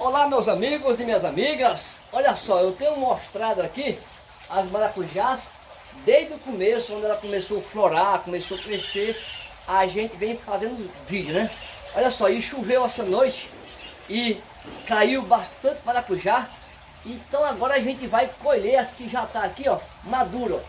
Olá meus amigos e minhas amigas, olha só, eu tenho mostrado aqui as maracujás desde o começo, quando ela começou a florar, começou a crescer, a gente vem fazendo vídeo, né? Olha só, e choveu essa noite e caiu bastante maracujá, então agora a gente vai colher as que já tá aqui, ó, maduro.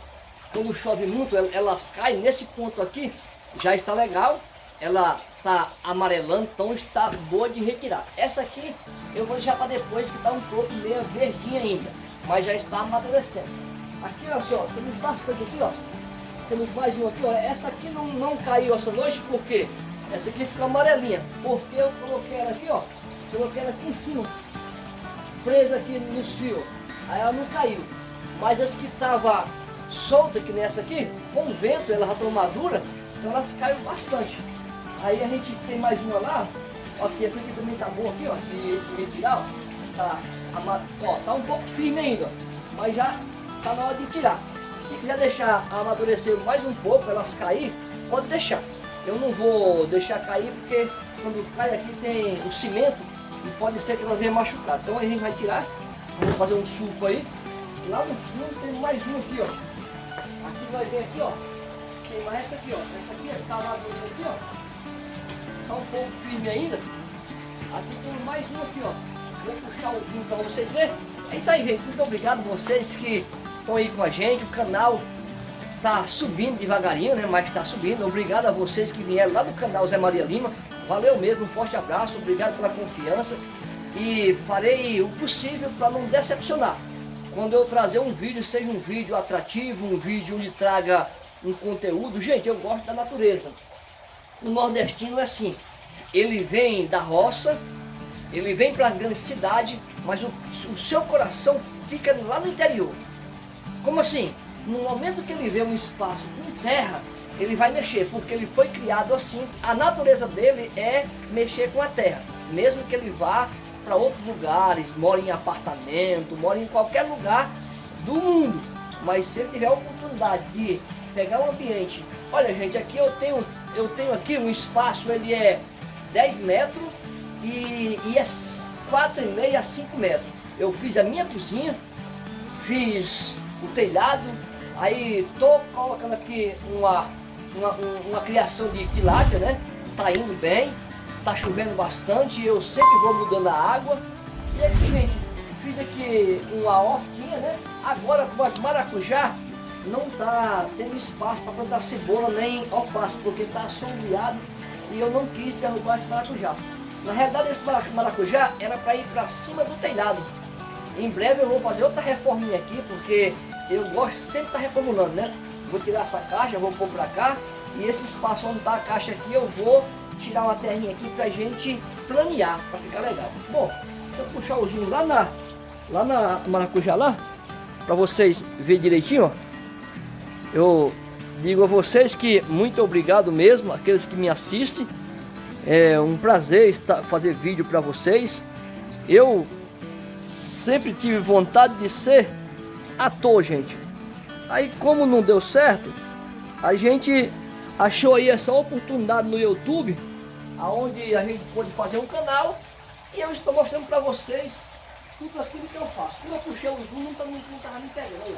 Quando chove muito, elas caem nesse ponto aqui, já está legal, ela está amarelando, então está boa de retirar. Essa aqui eu vou deixar para depois, que está um pouco meio verdinha ainda, mas já está amadurecendo. Aqui, olha só, temos bastante aqui, ó. Temos mais um aqui, ó. Essa aqui não, não caiu essa noite, por quê? Essa aqui ficou amarelinha, porque eu coloquei ela aqui, ó. Coloquei ela aqui em cima, presa aqui nos fios. Aí ela não caiu. Mas as que estavam soltas, que nessa aqui, com o vento, ela já estão madura, então elas caem bastante. Aí a gente tem mais uma lá, ó, que essa aqui também tá boa aqui, ó, de, retirar, ó. Tá, ó, tá um pouco firme ainda, mas já tá na hora de tirar. Se quiser deixar amadurecer mais um pouco, elas cair, pode deixar. Eu não vou deixar cair porque quando cai aqui tem o cimento e pode ser que elas venham machucar. Então a gente vai tirar, vamos fazer um suco aí. Lá no fundo tem mais um aqui, ó. Aqui vai vir aqui, ó. Tem mais essa aqui, ó. Essa aqui tá madura aqui, ó está um pouco firme ainda. Aqui tem mais um aqui, ó. Vou puxar o zoom para vocês verem. É isso aí, gente. Muito obrigado vocês que estão aí com a gente. O canal tá subindo devagarinho, né? Mas está subindo. Obrigado a vocês que vieram lá do canal Zé Maria Lima. Valeu mesmo, um forte abraço. Obrigado pela confiança. E farei o possível para não decepcionar. Quando eu trazer um vídeo, seja um vídeo atrativo, um vídeo onde traga um conteúdo. Gente, eu gosto da natureza. O nordestino é assim, ele vem da roça, ele vem para a grande cidade, mas o, o seu coração fica lá no interior. Como assim? No momento que ele vê um espaço com terra, ele vai mexer, porque ele foi criado assim. A natureza dele é mexer com a terra, mesmo que ele vá para outros lugares, mora em apartamento, mora em qualquer lugar do mundo. Mas se ele tiver a oportunidade de pegar um ambiente, olha gente, aqui eu tenho eu tenho aqui um espaço, ele é 10 metros e, e é 4,5 a 5 metros. Eu fiz a minha cozinha, fiz o telhado, aí tô colocando aqui uma, uma, uma criação de tilápia, né? Tá indo bem, tá chovendo bastante, eu sempre vou mudando a água. E aqui, gente, fiz aqui uma hortinha, né? Agora com as maracujá, não está tendo espaço para plantar cebola nem alface, porque está sombreado e eu não quis derrubar esse maracujá. Na realidade esse maracujá era para ir para cima do telhado. Em breve eu vou fazer outra reforminha aqui, porque eu gosto sempre de estar tá reformulando, né? Vou tirar essa caixa, vou pôr para cá, e esse espaço onde está a caixa aqui eu vou tirar uma terrinha aqui para gente planear, para ficar legal. Bom, eu puxar o zoom lá na, lá na maracujá lá, para vocês verem direitinho, ó. Eu digo a vocês que muito obrigado mesmo, aqueles que me assistem. É um prazer estar, fazer vídeo para vocês. Eu sempre tive vontade de ser ator, gente. Aí como não deu certo, a gente achou aí essa oportunidade no YouTube, aonde a gente pode fazer um canal e eu estou mostrando para vocês tudo aquilo que eu faço. Como eu puxei o zoom, não estava tá, me pegando.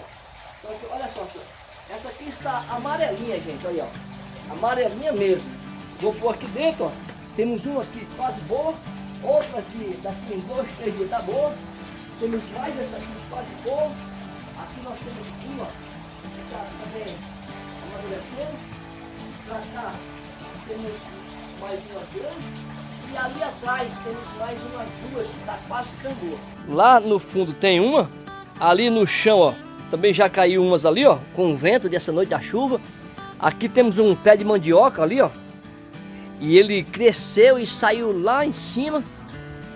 Então, olha só, senhor. Essa aqui está amarelinha, gente, olha, ó. Amarelinha mesmo. Vou pôr aqui dentro, ó. Temos uma aqui quase boa, outra aqui daqui em dois, três dias tá boa. Temos mais essa aqui quase boa. Aqui nós temos uma que está também amadurecendo. Pra cá temos mais uma grande. E ali atrás temos mais umas duas que está quase ficando boa. Lá no fundo tem uma, ali no chão, ó também já caiu umas ali, ó, com o vento dessa noite da chuva. Aqui temos um pé de mandioca ali, ó. E ele cresceu e saiu lá em cima.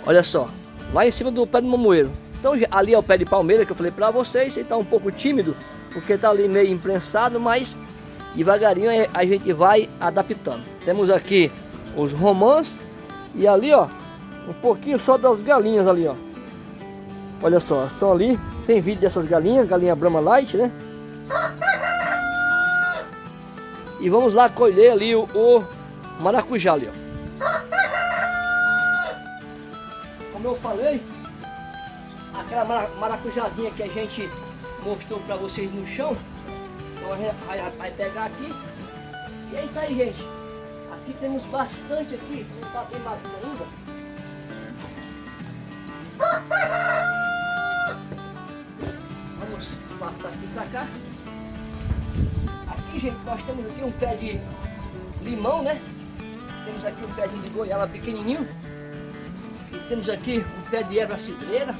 Olha só, lá em cima do pé de mamoeiro. Então ali é o pé de palmeira que eu falei para vocês. Ele tá um pouco tímido, porque tá ali meio imprensado, mas devagarinho a gente vai adaptando. Temos aqui os romãs e ali, ó, um pouquinho só das galinhas ali, ó. Olha só, estão ali tem vídeo dessas galinhas, galinha Brahma Light, né? E vamos lá colher ali o, o maracujá ali, ó. como eu falei, aquela maracujazinha que a gente mostrou para vocês no chão, então a gente vai, vai pegar aqui. E é isso aí, gente. Aqui temos bastante aqui, não está bem maduro ainda. Cá. Aqui, gente, nós temos aqui um pé de limão, né? Temos aqui um pezinho de goiaba pequenininho. E temos aqui um pé de erva cidreira.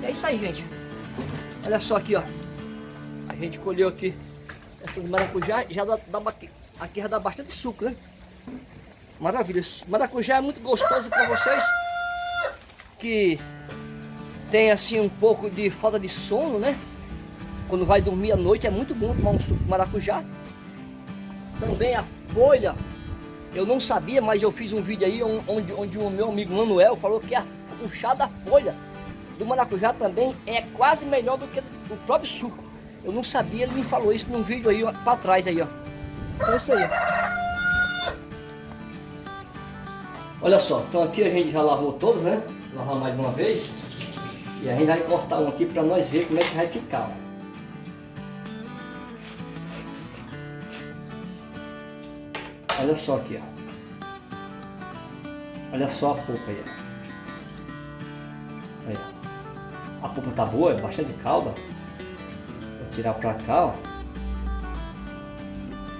E é isso aí, gente. Olha só aqui, ó. A gente colheu aqui essas maracujá. Já dá, dá aqui já dá bastante suco, né? Maravilha. Maracujá é muito gostoso para vocês que tem assim um pouco de falta de sono, né? Quando vai dormir à noite é muito bom tomar um suco de maracujá. Também a folha, eu não sabia, mas eu fiz um vídeo aí onde, onde o meu amigo Manuel falou que a, o chá da folha do maracujá também é quase melhor do que o próprio suco. Eu não sabia, ele me falou isso num vídeo aí para trás aí, ó. Então é isso aí. Olha só, então aqui a gente já lavou todos, né? Lavar mais uma vez. E a gente vai cortar um aqui para nós ver como é que vai ficar. Ó. Olha só aqui, ó. Olha só a polpa aí, ó. Aí, A polpa tá boa, é bastante calda. Vou tirar pra cá, ó.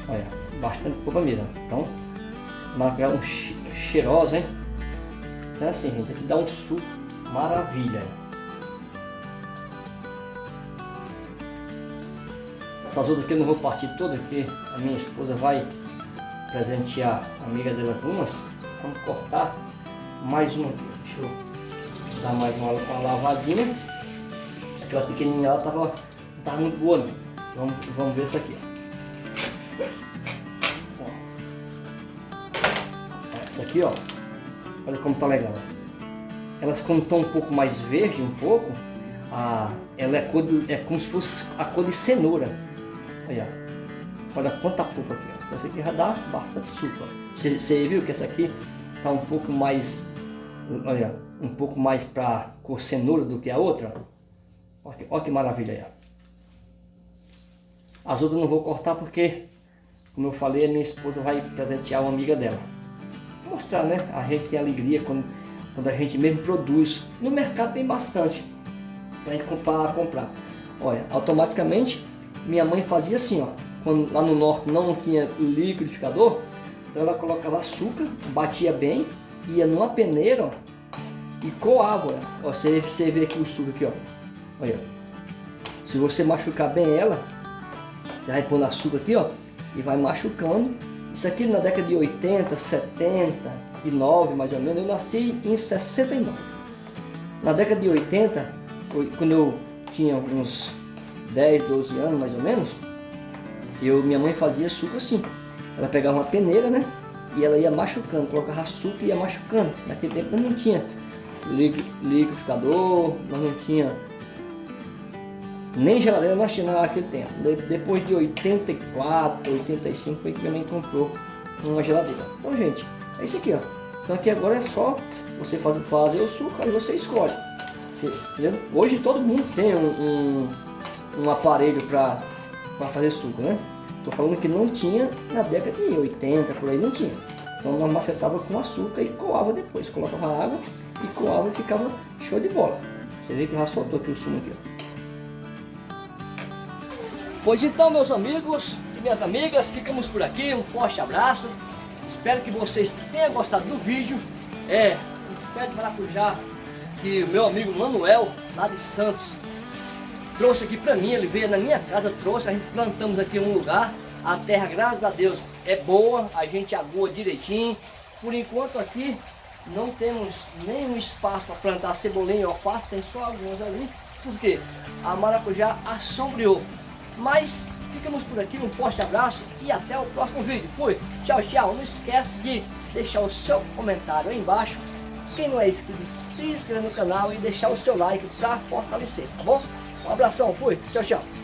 Olha, bastante polpa mesmo. Então, marca um cheirosa, hein? Então assim, gente, aqui dá um suco maravilha. Essas outras aqui eu não vou partir todas, porque a minha esposa vai presentear a amiga dela com umas. Vamos cortar mais uma aqui. Deixa eu dar mais uma, uma lavadinha. Aquela pequenininha ela tava, tava muito boa não. Vamos, vamos ver essa aqui. Essa aqui, ó. Olha como tá legal. Elas como estão um pouco mais verde, um pouco, a, ela é, cor de, é como se fosse a cor de cenoura. Olha, olha quanta polpa aqui. Ó. Essa aqui já dá bastante suco. Você, viu que essa aqui tá um pouco mais, olha, um pouco mais para cor cenoura do que a outra. Olha que, maravilha aí. As outras não vou cortar porque, como eu falei, a minha esposa vai presentear uma amiga dela. Vou mostrar, né? A gente tem alegria quando, quando a gente mesmo produz. No mercado tem bastante para comprar, comprar. Olha, automaticamente minha mãe fazia assim, ó quando lá no norte não tinha liquidificador, então ela colocava açúcar, batia bem, ia numa peneira ó, e coava. Ó, você, você vê aqui o suco aqui, ó. Olha. Se você machucar bem ela, você vai pôr açúcar aqui, ó, e vai machucando. Isso aqui na década de 80, 79, mais ou menos, eu nasci em 69. Na década de 80, quando eu tinha uns 10, 12 anos mais ou menos, eu, minha mãe fazia suco assim. Ela pegava uma peneira, né? E ela ia machucando, colocava açúcar e ia machucando. Naquele tempo não tinha liquidificador, nós não tinha nem geladeira nós tínhamos naquele tempo. Depois de 84, 85 foi que minha mãe comprou uma geladeira. Então, gente, é isso aqui, ó. Então aqui agora é só você fazer, fazer o suco, aí você escolhe. Você, Hoje todo mundo tem um, um, um aparelho para fazer suco, né? Tô falando que não tinha na década de 80, por aí não tinha. Então nós macetava com açúcar e coava depois. Colocava água e coava e ficava show de bola. Você vê que já soltou aqui o sumo aqui, ó. Pois então, meus amigos e minhas amigas, ficamos por aqui. Um forte abraço. Espero que vocês tenham gostado do vídeo. É, um pé de maracujá que o meu amigo Manuel, lá de Santos, trouxe aqui para mim, ele veio na minha casa, trouxe, a gente plantamos aqui um lugar, a terra, graças a Deus, é boa, a gente agoa direitinho. Por enquanto aqui não temos nenhum espaço para plantar cebolinha e alface, tem só algumas ali, porque a maracujá assombreou. Mas ficamos por aqui, um forte abraço e até o próximo vídeo. Fui, tchau, tchau. Não esquece de deixar o seu comentário aí embaixo. Quem não é inscrito, se inscreva no canal e deixar o seu like para fortalecer, tá bom? Um abração, fui, tchau, tchau.